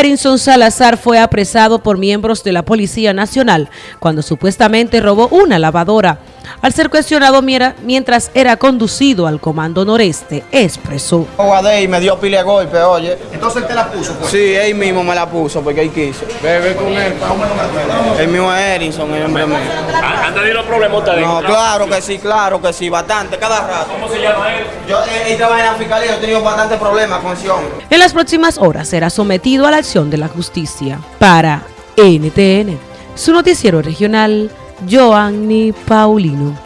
Erinson Salazar fue apresado por miembros de la Policía Nacional cuando supuestamente robó una lavadora. Al ser cuestionado mientras era conducido al Comando Noreste, expresó. Y me dio pile golpe, oye. ¿Entonces él te la puso? Pues? Sí, él mismo me la puso porque él quiso. Bebe con él. ¿Cómo El mismo es Erinson, el hombre mío. ¿Han tenido problemas ustedes? No, claro que sí, claro que sí, bastante, cada rato. ¿Cómo se llama él? Yo he trabajado en la fiscalía, he tenido bastante problemas con ese hombre. En las próximas horas será sometido a la acción de la justicia. Para NTN, su noticiero regional, Joanny Paulino.